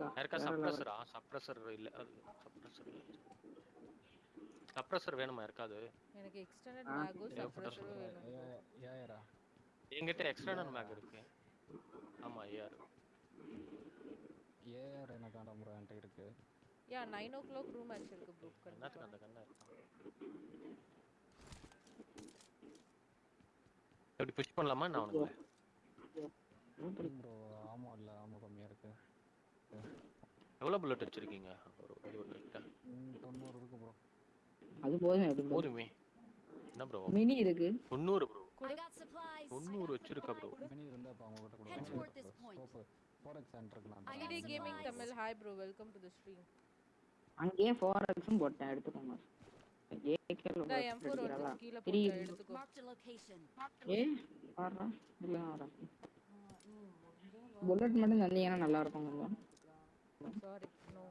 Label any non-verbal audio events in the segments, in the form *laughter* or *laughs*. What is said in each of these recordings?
தான் யாருக்கா. சப்ரஸரா சப்ரஸர் இல்ல. சப்ரஸர் சப்ரஸர் வேணுமா? யாருக்காது எனக்கு எக்ஸ்டெண்டட் ஆ. மேகோ வேணும். என்கிட்ட எக்ஸ்டர்னல் மேக் இருக்கு. ஆமா ஏஆர் ஏஆர் எனக்கு வேண்டாம் ப்ரோ என்கிட்ட இருக்கு? Yeah nine o'clock room match இருக்கு என்னத்துக்கு அந்த கண்ணா? புஷ் பண்ணலாமா? நான் உனக்கு ப்ரோ ஆமாம் இல்லை ஆமாம் கம்மியாக இருக்கு எவ்வளவு புல்லட் வச்சிருக்கீங்க ஒரு தொண்ணூறு இருக்கு ப்ரோ அது போதும் எப்படி போதும். என்ன ப்ரோ மினி இருக்கு. தொண்ணூறு ப்ரோ. தொண்ணூறு வச்சிருக்கா ப்ரோ மினி இருந்தால் இப்போ அவங்க கிட்ட கொடுங்க. ஃபோரெக்ஸ் சென்டருக்கு நான். DD gaming Tamil. Hi bro welcome to the stream அங்கேயே ஃபோர் எக்ஸும் போட்டேன் எடுத்துக்கோங்க. ஏகேல இந்த M4 ஒருத்தர் கீழ போட்டு எடுத்துக்கோ. ஏ வர்றா இல்ல வரா புல்லட் மட்டும் தந்தீங்கன்னா நல்லா இருக்கும் சாரி நோ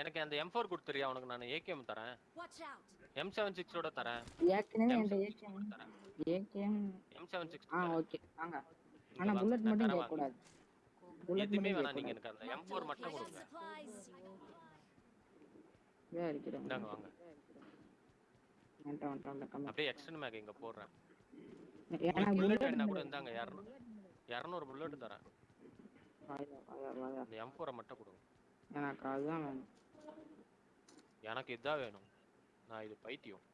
எனக்கு அந்த எம் ஃபோர் கொடுத்துறியா? உனக்கு நான் ஏகேஎம் தரேன். Watch out. எம் செவன் சிக்ஸோட தரேன். ஏற்கனவே seven AKM AKM M seven six ah okay. வாங்க. ஆனா வாங்க, புல்லட் மட்டும் வாங்க. புல்லட் எதுவுமே மட்டும் வேணாம். நீங்க எனக்கு அந்த எம் ஃபோர் I மட்டும் got கொடுங்க. இதா இருக்கிறேன் வாங்க. கம்மி அப்படியே எக்ஸ்டன் மேக் இங்க போடுறேன். எனக்கு புல்லட் என்ன கூட இந்தாங்க இரநூறு இரநூறு புல்லட் தரேன். எம் ஃபோரை மட்டும் கொடுங்க. எனக்கு அதுதான் வேணும். எனக்கு இதான் வேணும். நான் இது பைத்தியம்.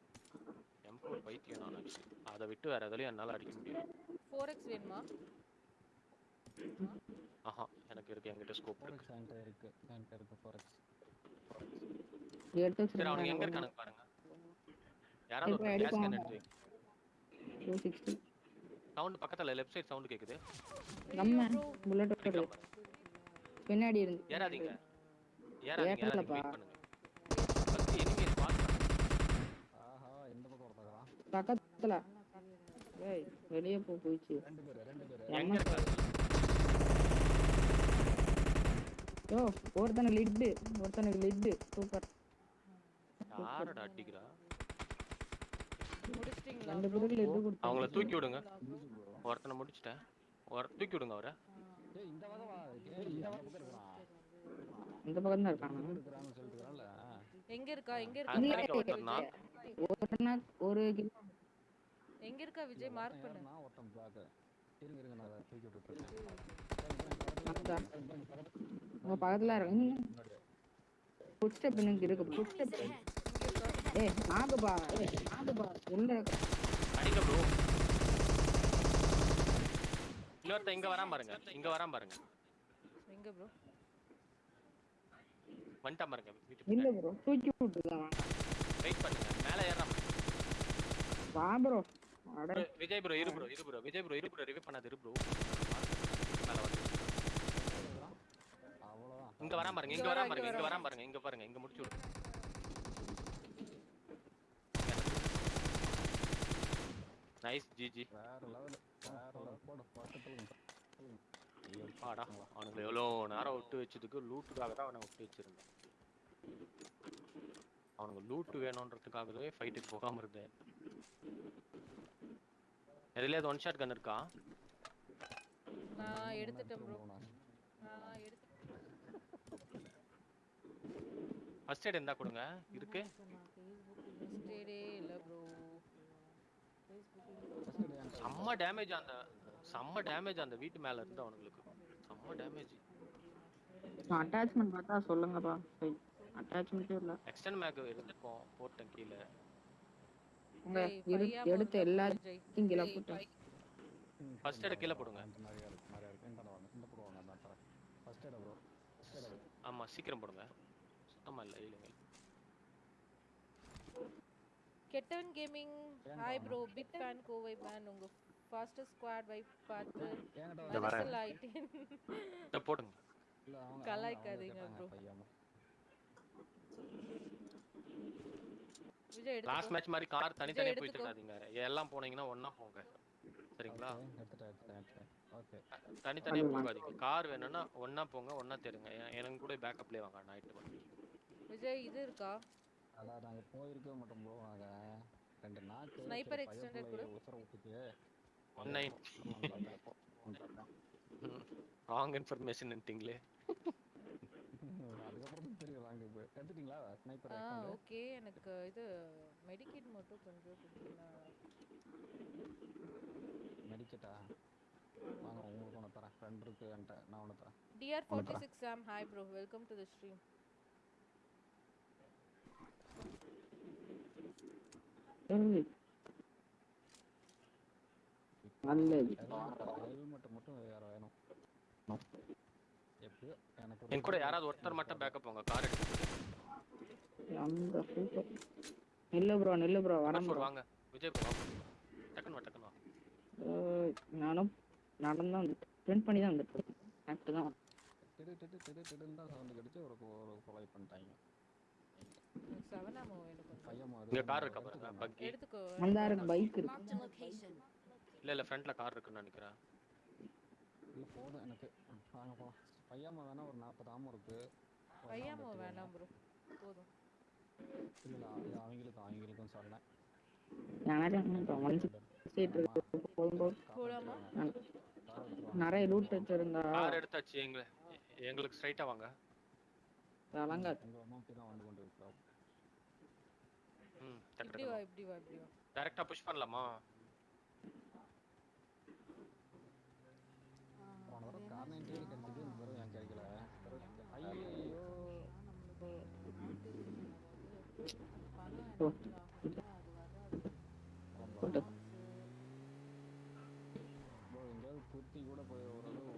எம் ஃபோர் பைத்தியம் நான் actually. அதை விட்டு வேற எதுலயும் என்னால அடிக்க முடியாது. ஃபோர் எக்ஸ் வேணுமா? ஆஹா எனக்கு இருக்கு. என்கிட்ட ஸ்கோப் இருக்கு. என்கிட்ட இருக்கு. என்கிட்ட இருக்கு ஃபோரெக்ஸ் எடுத்து சரி அவனுக்கு எங்க இருக்கானுங்க பாருங்க. யாராவது ஒரு கேஸ். கேன் எடுத்து டூ சிக்ஸ்டி சவுண்ட் பக்கத்துல லெஃப்ட் சைடு சவுண்ட் கேக்குது. நம்ம புல்லட் பாருங்க. பின்னாடி இருந்து. ஏறாதீங்க. ஏறாதீங்க ஏறாதீங்க. வெயிட் பண்ணுங்க. ஃபர்ஸ்ட் எனிமி ஸ்பாட் ஆஹா இந்த பக்கம் ஒருத்தக்கலாம் பக்கத்துல. ஏய் வெளியே போ போயிச்சு. ரெண்டு பேர் ரெண்டு பேர். எங்க இருக்காங்க யோ ஒருத்தனுக்கு லிட்டு ஒருத்தனுக்கு லிட்டு சூப்பர். யாரடா அடிக்கிறா? ரெண்டு பேருக்கு அவங்கள தூக்கி விடுங்க. ஒருத்தனை முடிச்சிட்டேன். ஒரு தூக்கி விடுங்க அவரை. இந்த பக்கம் தான் இருக்காங்க. எங்க இருக்கா? எங்க இருக்கா? ஒரு கிலோ எங்க இருக்கா விஜய்? மார்க் பண்ணு. நான் ஒருத்தன் பிளாக் இருங்க இருங்க நான் தூக்கி. உங்க பக்கத்துல இருக்கு ஃபுட் ஸ்டெப் எனக்கு இருக்கு ஃபுட் ஸ்டெப் ஏய் நாகுபா நாகுபா உள்ள அடிங்க ப்ரோ இன்னொருத்த இங்க வராம பாருங்க. இங்க வராம பாருங்க. எங்க ப்ரோ வந்துட்டான் பாருங்க வீட்டுக்கு இல்ல ப்ரோ தூக்கி விட்டுருக்கான் வெயிட் பண்ணுங்க மேல ஏறாம வா ப்ரோ அட. விஜய் ப்ரோ இரு ப்ரோ இரு ப்ரோ விஜய் ப்ரோ இரு ப்ரோ ரிவே பண்ணாத இரு ப்ரோ மேல வந்து. இங்க வராம பாருங்க இங்க வராம பாருங்க இங்க வராம பாருங்க இங்க பாருங்க இங்க முடிச்சு விடுங்க நைஸ் ஜிஜி வேற லெவல் வேற லெவல் போடு பக்கத்துல அவனுங்களை எவ்வளோ நேரம் விட்டு வச்சதுக்கு லூட்டுக்காக தான் அவனை விட்டு வச்சிருந்தேன். அவனுக்கு லூட்டு வேணுன்றதுக்காகவே ஃபைட்டுக்கு போகாம இருந்தேன். எதுலயாவது ஒன் ஷாட் கன் இருக்கா? நான் எடுத்துட்டேன் ப்ரோ நான் நான் எடுத்து ஃபர்ஸ்ட் எய்ட் இருந்தா கொடுங்க. இருக்கு. ஸ்டேடே இல்ல ப்ரோ செம்ம டேமேஜ் அந்த செம்ம டேமேஜ் அந்த வீட்டு மேல இருந்து அவனுங்களுக்கு. செம்ம டேமேஜ் அட்டாச்மெண்ட் பார்த்தா சொல்லுங்கப்பா. அட்டாச்மெண்ட்டே இல்ல. எக்ஸ்டன் மேக் இருந்திருக்கும் போட்டேன் கீழே. உங்க எடுத்த எல்லாத்தையும் கீழே போட்டு. ஃபர்ஸ்ட் எய்ட் கீழே போடுங்க. இந்த நிறையா இருக்கு நிறையா இருக்கு. இந்த வாங்க இந்த போடுவாங்க அந்த தரேன். ஃபர்ஸ்ட் எய்ட் ப்ரோ ஆமா சீக்கிரம் போடுங்க. சுத்தமா இல்ல இல்லைங்க. Kettavan gaming hi bro big fan Kovai man உங்க ஃபாஸ்டஸ்ட் ஸ்குவாட் வைப் பார்த்து. மனசில் ஆயிட்டேன். இதை போடுங்க. இல்ல அவங்க கலாய்க்காதீங்க bro. பையன் விஜய் லாஸ்ட் மேட்ச் மாதிரி கார் தனித்தனியா எடுத்துக்கோ. போயிட்டு இருக்காதீங்க. எல்லாம் போனீங்கன்னா ஒண்ணா போங்க. சரிங்களா? ஓகே தனித்தனியா போகாதீங்க. கார் வேணும்னா ஒண்ணா போங்க ஒண்ணா தேடுங்க. எனக்கு கூட பேக்கப்லயே வாங்க நைட்டு விஜய் இது இருக்கா? அதான் நாங்க போயிருக்க மாட்டோம் ப்ரோ நாங்க ரெண்டு சரி, extended பையன் கூட. பிள்ளைய உசுர விட்டுட்டு. ஒன் ராங் இன்ஃபர்மேஷன்ட்டீங்களே எடுத்துட்டீங்களா ஸ்னைப்பர் ஆ ஆக்ஷன் ஓகே. எனக்கு *laughs* இது மெடிக்கேட் மட்டும் கொஞ்சம் கொடுத்தீங்கன்னா மெடிக்கெட்டா வாங்க உங்களுக்கு ஒன்று தரேன். ஃப்ரெண்ட் இருக்கு என்கிட்ட. நான் ஒன்று தரேன். டிஆர் ஃபார்ட்டி சிக்ஸ் ஆம் hi bro welcome to the stream ஏய், நல்லது. ஹெல்மெட் மட்டும் வேற வேணும் எப்படியோ எனக்கு என் கூட யாராவது ஒருத்தர் மட்டும் பேக்கப் போங்க கார் எடுத்து அந்த சூப்பர் நில்லு ப்ரோ நில்லு ப்ரோ வரேன் ப்ரோ வாங்க. விஜய் வாங்க. டக்குன்னு வா டக்குன்னு வா. நானும் நடந்து வந்துட்டு பிரிண்ட் பண்ணி தான் வந்துட்டு கரெக்டு தான் திடு திடு திடு திடுன்னு தான் சவுண்டு கிடைச்சு ஒரு ஒரு கொலை பண்ணிட்டாங்க செவன் ஆமோ எனக்கு பையன் இங்க கார் இருக்கா பாருங்க பக்கி எடுத்துக்கோ வந்தாரு பைக் இருக்கு. A location. இல்ல இல்ல ஃப்ரண்ட்ல கார் இருக்குன்னு நினைக்கிறேன். இல்லை போதும் எனக்கு. வாங்க போகலாம் பையாம வேணா ஒரு நாற்பது ஆமம் இருக்கு. பையாமோ வேணாம் ப்ரோ போதும். இல்ல, இல்ல, இது அவங்களுக்கும் போலாமா? எடுத்துருவாங்க நிறைய ரூட் வச்சிருந்தா. கார் எடுத்தாச்சு எங்க எங்களுக்கு ஸ்ட்ரைட்டா வாங்க. வழங்காது உங்க அம்மா தான் வந்து கொண்டு இருக்கிறோம் ம் டக்கு இப்படி வா இப்படி வா இப்படி வா. டைரக்டா புஷ் பண்ணலாமா? கிடைச்சது இந்த கிடைக்கல ஐயோ எங்கேயாவது குத்தி கூட போய் ஓரளவு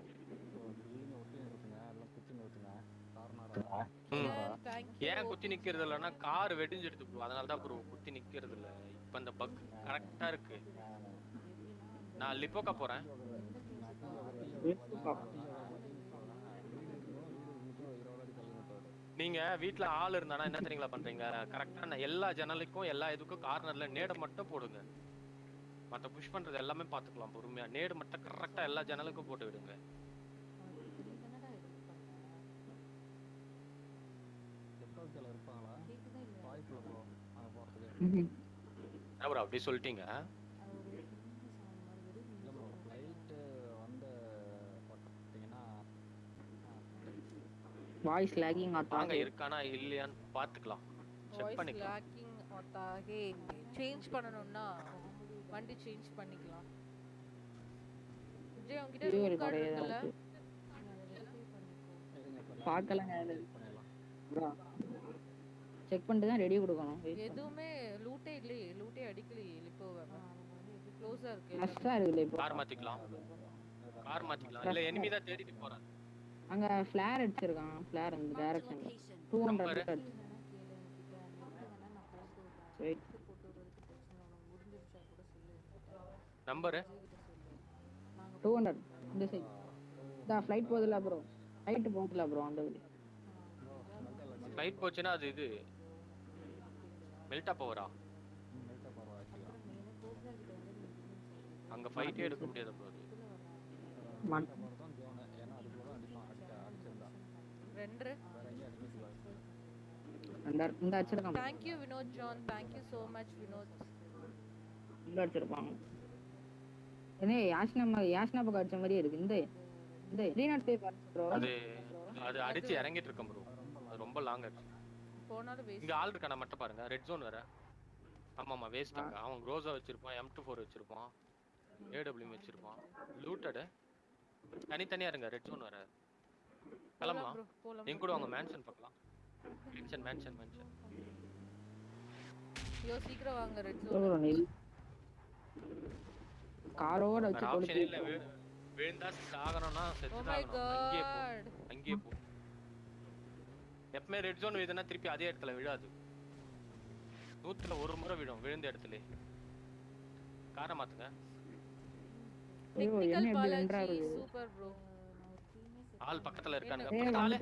பில்டிங் ஒட்டி இருக்குங்க எல்லாம் குத்தி நிறுத்துங்க கார்னரா ஏன் குத்தி நிக்கிறது இல்லைன்னா கார் வெடிஞ்சிடுது ப்ரோ அதனால தான் ப்ரோ குத்தி நிக்கிறது இல்லை இப்போ இந்த பக் கரெக்டாக இருக்கு. நான் லிப்போக்கா போகிறேன் நீங்க வீட்ல ஆள் இருந்தானா என்ன தெரியுங்களா பண்றீங்க? கரெக்டா எல்லா ஜன்னலுக்கும் எல்லா இதுக்கும் கார்னர்ல நேட மட்டும் போடுங்க. மத்த புஷ் பண்றது எல்லாமே பாத்துக்கலாம் பொறுமையா. நேடு மட்டும் கரெக்டா எல்லா ஜன்னலுக்கும் போட்டு விடுங்க. எப்போக்கில் இருப்பாங்களா வாய்ப்பு இல்லை ப்ரோ அங்கே போகிறதுக்கு என்ன ப்ரோ அப்படி சொல்லிட்டீங்க இல்லை ப்ரோ ஃப்ளைட்டு வந்து பார்த்தீங்கன்னா வாய்ஸ் லேகிங் வாங்க ஆத்தா இருக்கானா இல்லையான்னு பாத்துக்கலாம் செக் வாய்ஸ் பண்ணிக்கலாம். லாக்கிங் ஒத்தாகே சேஞ்ச் பண்ணணும்னா வண்டி சேஞ்ச் பண்ணிக்கலாம். விஜய் உங்ககிட்ட இது ஒரு ரூம் கார்டு இருக்குல்ல? பார்க்கலங்க செக் பண்ணிட்டு தான் ரெடி கொடுக்கணும். எதுவுமே லூட்டே இல்லையே. லூட்டே அடிக்கலையே இப்போ க்ளோஸா இருக்கு. நஷ்டா இருக்குல்ல இப்போ கார் மாத்திக்கலாம். கார் மாத்திக்கலாம். இல்ல எனிமி தான் தேடிட்டு போறேன் அங்க ஃபிளேர் அடிச்சிருக்கான். ஃபிளேர் அந்த டைரக்ஷன்ல location. Two Number. ஹண்ட்ரட் அடிச்சு. Wait. நம்பரு. டூ ஹண்ட்ரட் இந்த சைட் இந்த ஃப்ளைட் போகுதுல ப்ரோ ஃப்ளைட் போகுதுல ப்ரோ அந்த வழி. ஃப்ளைட் போச்சுன்னா அது இது. மெல்டா மெல்ட்டாக பரவாயில்ல அங்க ஃபைட்டே எடுக்க முடியாது ப்ரோ அது மண் தான் ஜோனு ஏன்னா அதுக்குள்ள தான் அடிப்பான் அடிச்சா அடிச்சிருந்தா அடிக்க முடியாது இந்த இந்த அடிச்சிருக்கான் thank you Vinod John thank you so much Vinod உள்ள அடிச்சிருப்பாங்க என்ன யாஷ்னா யாஷ்னா பக்கம் அடிச்ச மாதிரியே இருக்கு. இந்த இந்த ரீநாட் பே ப்ரோ அது அது அடிச்சு இறங்கிட்டு இருக்கேன் ப்ரோ அது ரொம்ப லாங் ஆச்சு. போனாலும் வேஸ்ட் இங்க ஆள் இருக்கான மட்டும் பாருங்க. ரெட் ஜோன் வேற. ஆமாமா வேஸ்ட் அங்க. அவன் க்ரோஸா வச்சிருப்பான் எம் டூ ஃபோர் வச்சிருப்பான் ஏடபிள்யூ வச்சிருப்பான். லூட்டடு தனித்தனியா இருங்க ரெட் ஜோன் வேற. கிளம்பலாம். நீங்க கூட அவங்க மேன்ஷன் பார்க்கலாம் மேன்ஷன் மேன்ஷன் மேன்ஷன் ஐயோ சீக்கிரம் வாங்க ரெட் ஜோன் காரோட வச்சு ஆப்ஷன் கொளுத்தி இல்ல விழுந்தா சாகணும்னா ஓ செத்து அங்கேயே போ. அங்கேயே போ. எப்பவுமே ரெட் ஜோன் விழுதுன்னா திருப்பி அதே இடத்துல விழாது. நூத்துல ஒரு முறை விழும் விழுந்த இடத்துல. காரை மாத்துங்க. சூப்பர் ப்ரோ ஆள் பக்கத்துல இருக்கானுங்க பக்கத்துல ஆளு.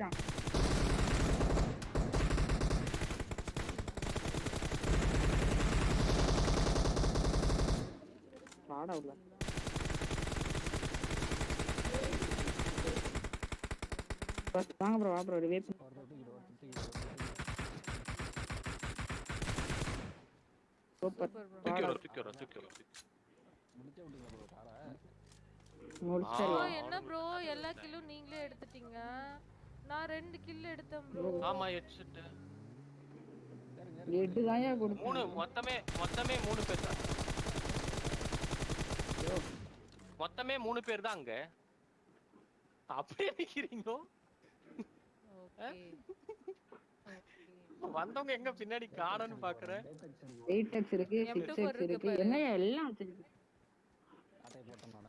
வாடா உள்ள. வாங்க ப்ரோ வா ப்ரோ ரிவே ஒருத்தர் தூக்கிட்டு ஒருத்தர் தூக்கிட்டு சூப்பர் சூப்பர் ப்ரோ தூக்கி வரும் தூக்கி காரை முடிச்சிடலாம் என்ன ப்ரோ எல்லா கில்லும் நீங்களே எடுத்துட்டீங்க. நான் ரெண்டு கில் எடுத்தேன் ப்ரோ ஆமா ஹெட்செட் எட்டு தாயா மூணு கொடுத்தேன். மொத்தமே மொத்தமே மூணு பேர் தான். மொத்தமே மூணு பேர் தான் அங்க. அப்படியே நிக்கிறீங்க வந்தவங்க எங்க பின்னாடி காணன்னு பாக்குறேன் எயிட் எக்ஸ் இருக்கு M2 சிக்ஸ் எக்ஸ் இருக்கு இருக்கு. பாரு. என்னையா எல்லாம் வச்சிருக்கு. அட்டை போட்டேன்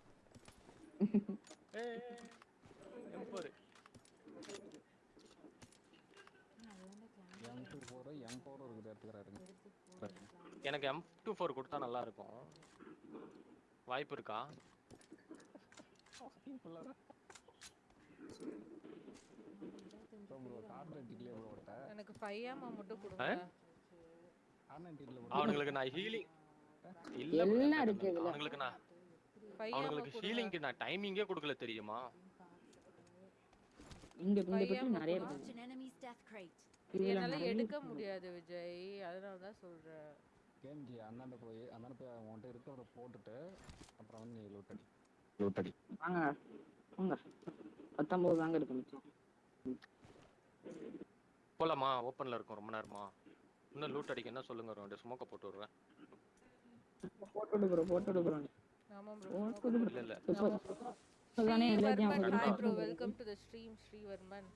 எனக்கு எம் டூ ஃபோர் கொடுத்தா நல்லா இருக்கும் வாய்ப்பு இருக்கா? எனக்கு ஃபைவ் ஆமா மட்டும் கொடுங்க. அவனுங்களுக்கு நான் ஹீலிங் இல்ல. அவனுங்களுக்கு நான் கொடுங்க ஹீலிங்க்கு நான் டைமிங்கே கொடுக்கல தெரியுமா? இங்க இந்த பெட்டி நிறைய இருக்கு. என்னால எடுக்க. முடியாது விஜய். அதனால தான் சொல்றேன். கேம் ஜி அந்தாண்ட போய் அந்தாண்ட போய் அவன்கிட்ட இருக்கிறத போட்டுட்டு அப்புறம் வந்து நீ லூட்டடி லூட்டடி வாங்க. வாங்க. பத்தொன்பது தாங்க இருக்கு மிச்சம். போலாமா? ஓப்பன்ல இருக்கும். ரொம்ப நேரமா. இன்னும் லூட் அடிக்க என்ன சொல்லுங்க ரெண்டு ஸ்மோக்க போட்டு விடுறேன். போட்டு விடு ப்ரோ போட்டு விடு ப்ரோ ஆமா விடு இல்ல இல்ல. Hi bro welcome to the stream Srivarman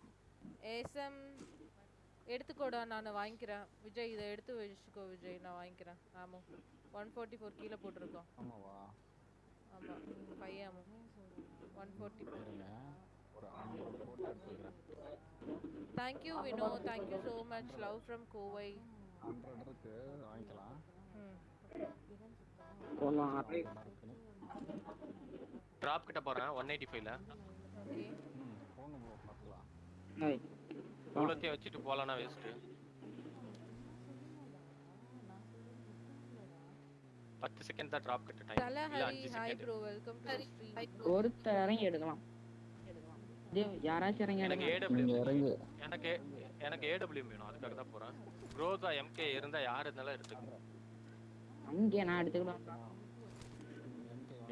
ஏசம் எடுத்துக்கோடா நான் வாங்கிக்கிறேன். விஜய் இதை எடுத்து வச்சுக்கோ விஜய். நான் வாங்கிக்கிறேன். ஆமா. ஒன் ஃபார்ட்டி ஃபோர் கீழே போட்டிருக்கோம். ஆமாவா? ஆமா. ஃபைவ் ஆமா. One forty four thank you Vino thank you so much love from Kovai வாங்கிக்கலாம் ம் போலாம் நல்லா இருக்குன்னு டிராப் கிட்ட போறேன் ஒன் எயிட்டி ஃபைவ்ல ஓகே ம் போங்க ப்ரோ பார்த்துக்கலாம் ஏய், இவ்வளோத்தையும் வச்சுட்டு போலாம்னா வேஸ்ட் பத்து செகண்ட் தான் டிராப் கிட்ட டைம் இல்ல அஞ்சு second bro welcome to the stream ஒருத்தர் இறங்கி எடுக்கலாம். யாராச்சும் இறங்கி எனக்கு எடுக்கலாம் ஏடபிள்யூ இறங்கு. எனக்கு எனக்கு ஏடபிள்யூ வேணும் அதுக்காக தான் போறேன். க்ரோஸா எம்கே இருந்தா யார் இருந்தாலும் எடுத்துக்கோங்க. அங்கே நான் எடுத்துக்கலாம்.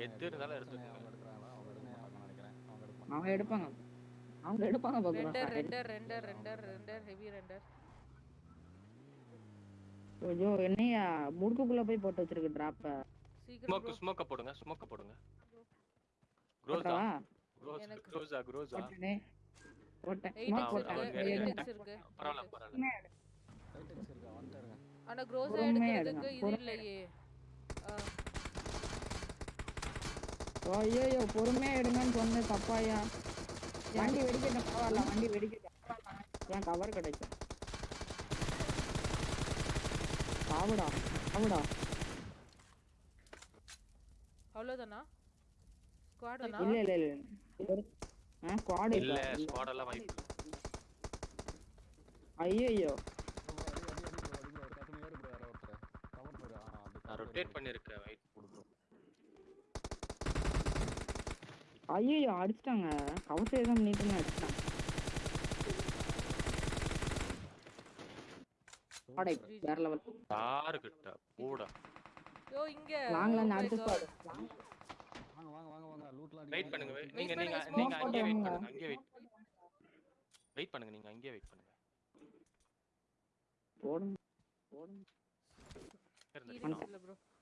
எது இருந்தாலும் எடுத்துக்கோங்க அவங்க எடுக்கிறாங்களா அவங்க எடுக்க நினைக்கிறேன் அவங்க எடுப்பாங்க. அவங்க எடுப்பாங்க render render render render render heavy render. ஐயோ என்னையா? முடுக்குக்குள்ள போய் போட்டு வச்சிருக்கு டிராப்ப சீக்கிரம் ஸ்மோக். ஸ்மோக்க போடுங்க ஸ்மோக்க போடுங்க. க்ரோஸா க்ரோஸ் க்ரோஸா க்ரோஸா போட்டேனே. எக்ஸ் போட்டேன். இருக்கா. வந்துட்டாருங்க ஆனா க்ரோஸா எடுக்கிறதுக்கு எடுங்க, இது இல்லையே. ஐயோ பொறுமையா எடுங்கன்னு சொன்னது தப்பாயா வண்டி வெடிக்கட்டும் பரவாயில்ல வண்டி வெடிக்கட்டும் ஏன் கவர் கிடைக்கும் சாவுடா சாவுடா அவ்வளவுதானா ஸ்குவாட் இல்ல இல்ல இல்ல ஆ ஸ்குவாட் இல்ல ஸ்குவாட் எல்லாம் இல்ல. ஐயோ ரொட்டேட் பண்ணிருக்கேன் வெயிட் ஐயோ அடிச்சிட்டாங்க. கவசம் எதுவும் பண்ணிட்டு அடிச்சிட்டாங்க வேற லெவல் யாரு கிட்ட கூட யோ இங்க வாங்கலாம் அடுத்த God. ஸ்குவாட் வாங்க வாங்க வாங்க வாங்க. லூட்லாம் வெயிட் பண்ணுங்க நீங்க நீங்க வெயிட். பண்ணுங்க அங்கேயே வெயிட் வெயிட் பண்ணுங்க நீங்க அங்கேயே வெயிட் பண்ணுங்க. போடுங்க. போடுங்க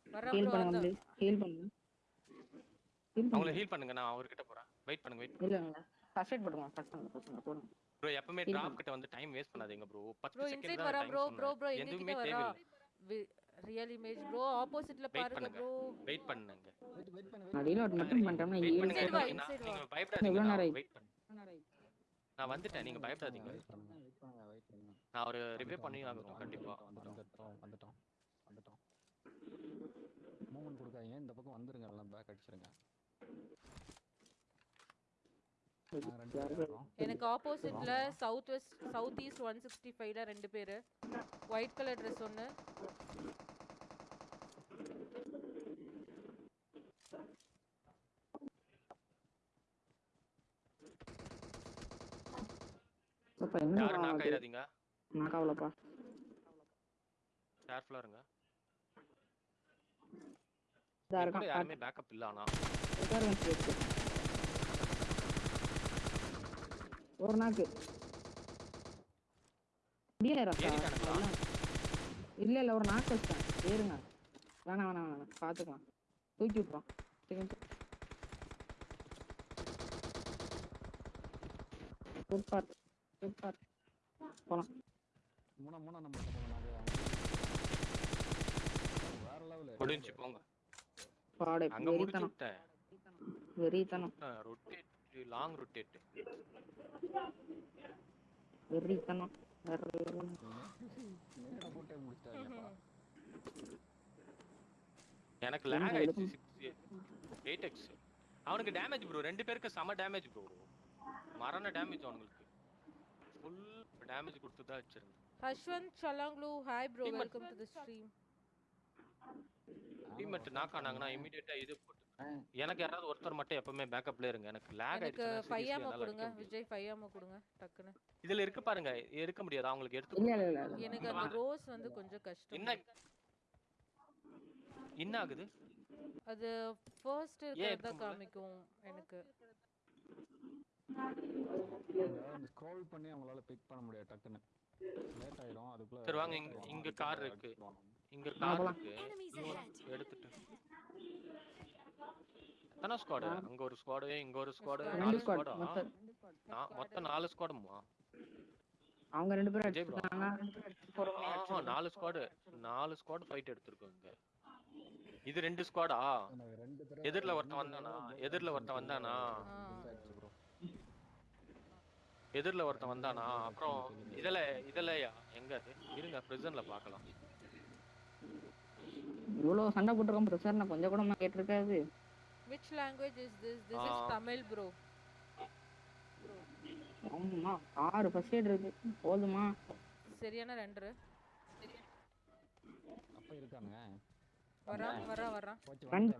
வர ஹீல் ப்ரோ பண்ணுங்க ஹீல் அவங்கள பண்ணுங்க ஹீல் பண்ணுங்க. நான் அவர்கிட்ட போறேன். வெயிட் பண்ணுங்க வெயிட் இல்ல ஃபர்ஸ்ட் எய்ட் போடுங்க ஃபர்ஸ்ட் பண்ணுங்க ஃபர்ஸ்ட் பண்ணுங்க போடுங்க. ப்ரோ எப்பவுமே Heal டிராப் கிட்ட வந்து டைம் வேஸ்ட் பண்ணாதீங்க ப்ரோ 10 ப்ரோ செகண்ட் தான் ப்ரோ ப்ரோ ப்ரோ எதுவுமே தேவையில்லை. ரியல் இமேஜ் ப்ரோ ஆப்போசிட்ல பாருங்க பண்ணுங்க. ப்ரோ வெயிட் பண்ணுங்க. வெயிட் வெயிட் பண்ணு நான் ரீலோட் மட்டும் பண்ணிட்டோம்னா வெயிட் பண்ணுங்க நீங்க. பயப்படாதீங்க வெயிட் பண்ணுங்க நான் வந்துட்டேன் நீங்க பயப்படாதீங்க வெயிட் பண்ணுங்க. வெயிட் பண்ணுங்க பண்ணுங்க நான் ஒரு ரிவ்யூ பண்ணி ஆகணும் கண்டிப்பா வந்துட்டோம் வந்துட்டோம் வந்துட்டோம் மூவ்மெண்ட் கொடுக்காதீங்க. இந்த பக்கம் வந்துருங்க எல்லாம் பேக் அடிச்சிருங்க. எனக்கு ஆப்போசிட்ல south west south east one sixty ஃபைவ்ல ரெண்டு பேரு ஒயிட் கலர் ட்ரெஸ் ஒன்று யாரும் நாக் ஆயிராதீங்க நான் கவலைப்பா. கேர்ஃபுல்லா இருங்க. இருக்கான் யாருமே பேக்கப் இல்ல ஆனா. உட்காருங்க ஸ்ட்ரெயிட் ஒரு நாக்கு? இல்ல இல்ல ஒரு நாக்கு வச்சிட்டேன். ஏறுங்க. வேணாம் வேணாம் வேணாம். பாத்துக்கலாம். தூக்கி விட்டுறோம். செகண்ட் சூப்பர் சூப்பர் போலாம். மூணா மூணா நம்பர் போங்க நாங்க வேற லெவல் முடிஞ்சு போங்க. பாடு அங்க முடிச்சு வெறித்தனம். விட்டேன் வெறித்தனம். ரொட்டேட் லாங் ரொட்டேட் வெறித்தனம். வேற level. நேரா போட்டே முடிச்சிட்டாங்கப்பா எனக்கு லேக் ஆயிடுச்சு அவனுக்கு டேமேஜ் ப்ரோ ரெண்டு பேருக்கு செம டேமேஜ் ப்ரோ மரண டேமேஜ் அவனுங்களுக்கு. ஃபுல் டேமேஜ் கொடுத்து தான் வச்சிருந்தேன். Hashwanth சலாங்லு hi bro. Welcome to the stream teammate knock ஆனாங்கன்னா இமிடியேட்டா இது போட்டு எனக்கு யாராவது ஒருத்தர் மட்டும் எப்பவுமே பேக்கப்ல இருங்க. எனக்கு லேக் ஆமா என்னால கொடுங்க. விஜய் ஃபைவ் ஆமா கொடுங்க டக்குன்னு. இதுல இருக்கு பாருங்க எடுக்க முடியாது? அவங்களுக்கு எடுத்து எனக்கு அந்த ரோஸ் வந்து கொஞ்சம் கஷ்டம். என்ன? என்ன ஆகுது? அது ஃபர்ஸ்ட் இருக்கிறதா? காமிக்கும் எனக்கு. ஸ்க்ரோல் பண்ணி அவங்களால பிக் பண்ண முடியாது டக்குன்னு. லேட் ஆயிடும் அதுக்குள்ள சரி வாங்க, இங்க- இங்க car இருக்கு. இங்க கார். இருக்கு. எடுத்துட்டு எத்தனை ஸ்குவாடு அங்க ஒரு ஸ்குவாடு இங்க ஒரு ஸ்குவாடு squad. நாலு ஸ்குவாட் மொத்தம் நாலு ஸ்குவாடுமா அவங்க ரெண்டு பேரும் ஆஹா நாலு ஸ்குவாடு நாலு ஸ்குவாட் ஃபைட் எடுத்திருக்கோம் இங்க. இது ரெண்டு ஸ்குவாடா எனக்கு ரெண்டு பேரும் எதிர்ல ஒருத்தன் வந்தானா? எதிர்ல ஒருத்தன் வந்தானா? எதிர்ல ஒருத்தன் வந்தானா? அப்புறம் இதுல இதுலயா? எங்க இருங்க பிரிசன்ல பார்க்கலாம் இவ்வளவு சண்டை போட்டிருக்கோம் பிரச்சனை கொஞ்சம் கூட கேட்டிருக்காது. Which language is this? This is ah. Tamil bro ஆமா ஆறு ஃபர்ஸ்ட் எய்ட் இருக்கு. போதுமா? சரியான ரெண்டு. அப்ப இருக்கானுங்க வரான் வரான் வரான் போச்சு கண்-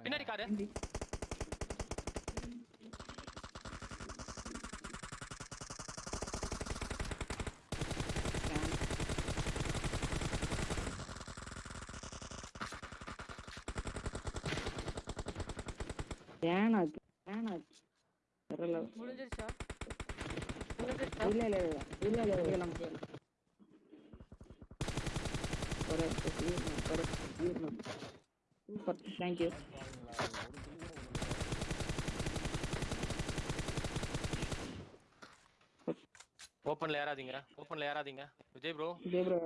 பின்னாடி காரு ஏனாச்சு ஏனாச்சு தெரியல முடிஞ்சிருச்சா முடிஞ்சிருச்சா? இல்ல இல்ல இல்ல இல்ல இல்ல இல்ல சூப்பர் விடல. ஓப்பன்ல ஏறாதீங்க. ஓப்பன்ல ஏறாதீங்க. Vijay bro Vijay bro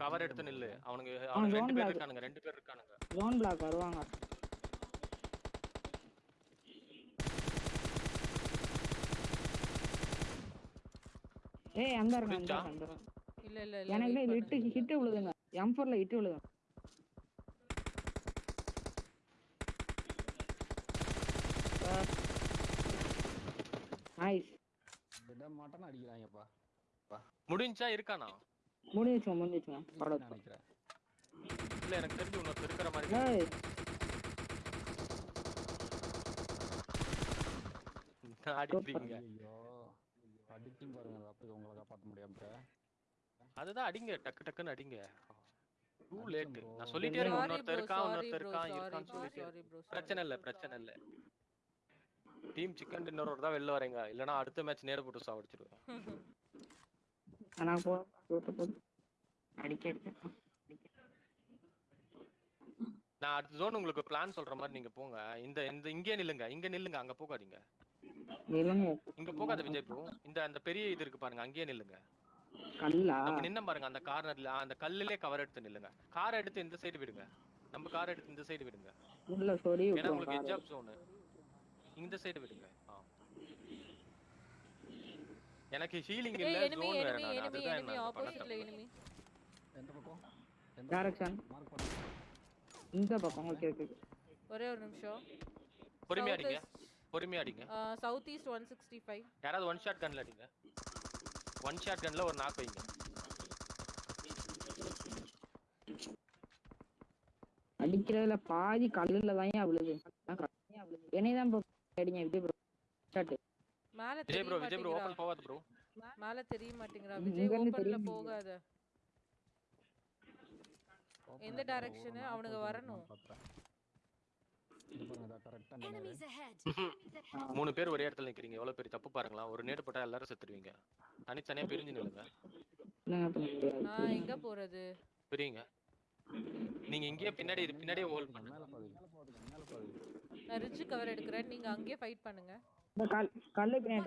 cover எடுத்து நில்லு. அவனுங்க zone ரெண்டு பேர். இருக்கானுங்க ரெண்டு பேர் இருக்கானுங்க. ஜோன் பிளாக் வருவாங்க. ஏய் அந்த இருக்கான். இல்ல இல்ல இல்ல எனக்கு பண்ணுங்க. ஹிட் விழுதுங்க. எம் ஃபோர்ல ஹிட் விழுதுங்க நைஸ் விட மாட்டேன்னு அடிக்கிறாங்கப்பா. முடிஞ்சா இருக்கானா? முடிஞ்சிச்சுங்க இல்லைன்னு படம் நினைக்கிறேன். இல்ல எனக்கு தெரிஞ்சு இன்னொருத்தர் இருக்கிற மாதிரி ஏய். அடிக்கிறீங்க. அடிக்கும் பாருங்க அப்படி உங்களை காப்பாற்ற முடியாம அதுதான் அடிங்க டக்கு டக்குன்னு அடிங்க. Too late. நான் சொல்லிட்டே இருக்கேன் இன்னொருத்தர் இருக்கான் இன்னொருத்தர் இருக்கான் bro, சொல்லிட்டே. பிரச்சனை இல்ல பிரச்சனை இல்ல. டீம் சிக்கன் டின்னரோட தான் வெளில வரீங்க. இல்லனா அடுத்த மேட்ச் நேர போட்டு சாவடிச்சிருவேன். நான் போ போட்டு அடிக்க நான் அடுத்த ஜோன் உங்களுக்கு பிளான் சொல்ற மாதிரி நீங்க போங்க. இந்த இந்த இங்கே நில்லுங்க இங்க நில்லுங்க அங்க போகாதீங்க. இங்க போகாத விஜய் ப்ரோ இந்த அந்த பெரிய இது இருக்கு பாருங்க அங்கேயே நில்லுங்க. கல்லா? நம்ம நின்ன பாருங்க அந்த கார்னர்ல அந்த கல்லுலயே கவர் எடுத்து நில்லுங்க. கார் எடுத்து இந்த சைடு விடுங்க. நம்ம கார் எடுத்து இந்த சைடு விடுங்க. உள்ள சொறி ஏன்னா உங்களுக்கு. எஜாப் ஜோனு இந்த சைடு விடுங்க. ஆ. எனக்கு ஹீலிங் இல்ல ஜோன் வேற நான். அதுதான் நான் ஆப்போசிட்ல enemy. எந்த பக்கம்? எந்த டைரக்ஷன் மார்க் இந்த பக்கம் ஓகே ஓகே ஒரே ஒரு நிமிஷம். பொறுமையா அடிங்க. பொறுமையா அடிங்க. South east one sixty five யாராவது ஒன் ஷாட் கன்ல அடிங்க. ஒன் ஷாட் கன்ல ஒரு நாக் வைங்க. அடிக்கிறதுல பாதி கல்லுல தான் விழுது. என்னைய தான் அடிங்க விஜய் ப்ரோ ஷாட் மேல Vijay bro Vijay bro open போகாத ப்ரோ மேல தெரிய மாட்டேங்கிறா. விஜய் ஓபன்ல. போகாத. எந்த அவனுங்க ஓப்பன் வரணும். பார்க்கறேன். இது பாருங்க கரெக்டா நின்னு Enemies ahead. *laughs* மூணு பேர் ஒரே இடத்துல நிக்கிறீங்க. எவ்வளவு பெரிய தப்பு பாருங்களா ஒரு நேடு போட்டா எல்லாரும் செத்துருவீங்க. தனித்தனியா பிரிஞ்சு நில்லுங்க. நான் எங்க போறது? புரியுங்க. நீங்க இங்கேயே பின்னாடி பின்னாடியே ஹோல்ட் பண்ணுங்க. நான் ரிட்ஜ் கவர் எடுக்கிறேன். நீங்க அங்கேயே ஃபைட் பண்ணுங்க. இந்த கல் கல்லு பின்னாடி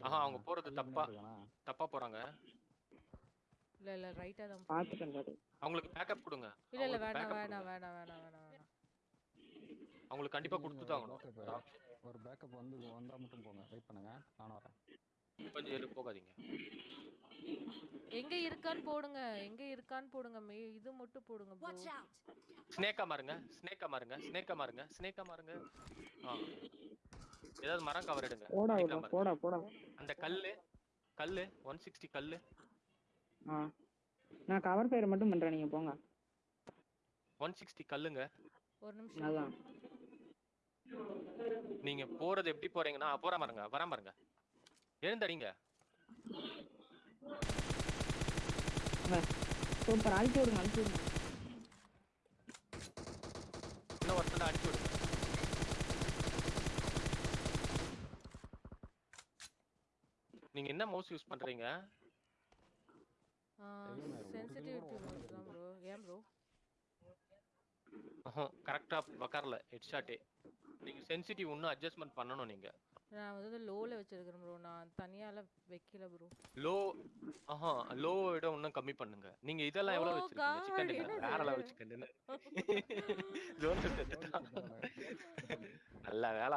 ஆஹா, அவங்க? போறது தப்பா. தப்பா போறாங்க. இல்ல இல்ல ரைட்டா தான் போ- பாத்துட்டேன் பாரு அவங்களுக்கு பேக்கப் கொடுங்க. இல்ல இல்ல வேணாம் backup வேணாம். வேணாம் வேணாம் வேணாம் வேணாம். அவங்களுக்கு கண்டிப்பா கொடுத்து தான் ஆகணும். backup ஒரு பேக்கப் வந்து வந்தா மட்டும் போங்க. வெயிட் பண்ணுங்க. நானும் வரேன். கொஞ்சம் இரு போகாதீங்க. எங்க இருக்கான்னு போடுங்க எங்க இருக்கான்னு போடுங்க இது மட்டும் போடுங்க! ஸ்னேக்கா மாறுங்க ஸ்னேக்கா மாறுங்க ஸ்னேக்கா மாறுங்க ஸ்னேக்கா மாறுங்க. ஆ. ஏதாவது மரம் கவர் எடுங்க. போடா. போடா போடா. அந்த கல்லு கல்லு ஒன் சிக்ஸ்டி கல்லு ஆ. நான் கவர் ஃபயர் மட்டும் பண்றேன் நீங்க போங்க. ஒன் சிக்ஸ்டி கல்லுங்க. ஒரு நிமிஷம். அதான். நீங்க போறது எப்படி போறீங்கன்னா போற பாருங்க வர பாருங்க. எழுந்தடிங்க. சூப்பர் அழிச்சு விடுங்க அழிச்சு விடுங்க. இன்னும் ஒருத்தர் அடிச்சு விடுங்க. நீங்க என்ன மவுஸ் யூஸ் பண்றீங்க? கிலோ தான் ப்ரோ ஏன் ப்ரோ கரெக்டா உக்காரல ஹெட்ஷாட்டே நீங்க சென்சிட்டிவ் இன்னும் அட்ஜஸ்ட்மெண்ட் பண்ணணும் நீங்க. நான் வந்து லோல வச்சிருக்கிறேன் ப்ரோ நான் தனியால வைக்கல ப்ரோ லோ ஆஹா லோ விட இன்னும் கம்மி பண்ணுங்க. நீங்க இதெல்லாம் எவ்வளவு Oh வச்சிருக்கீங்க? சிக்கன் டின்னர் வேற சிக்கன் *laughs* ஜோன் *laughs* நல்ல வேலை